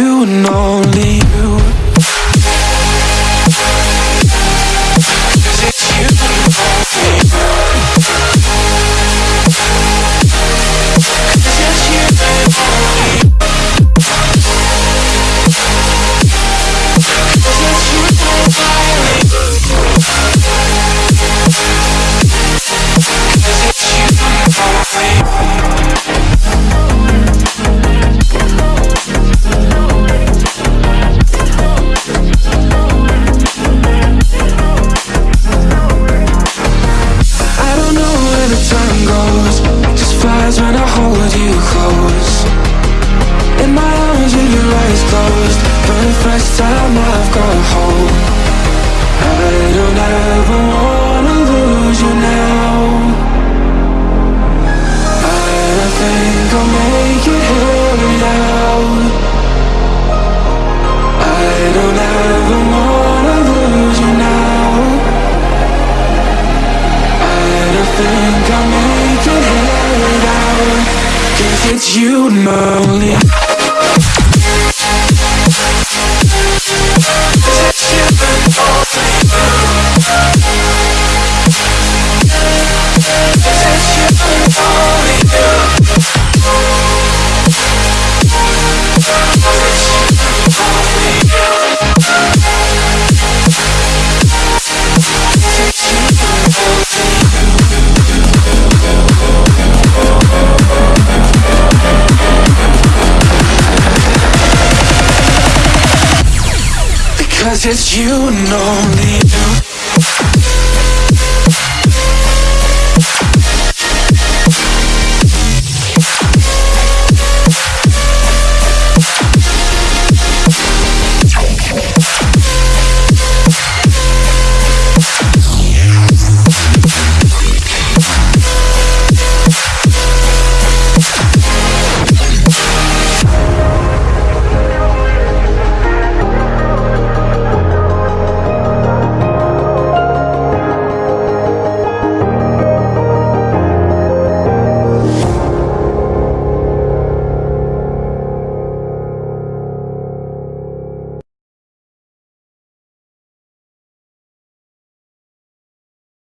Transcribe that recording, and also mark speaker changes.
Speaker 1: you and only you. trying to hold you close In my arms with your eyes closed For the first time I've got hope. I don't ever want It's you, Molly. Cause it's you and only you.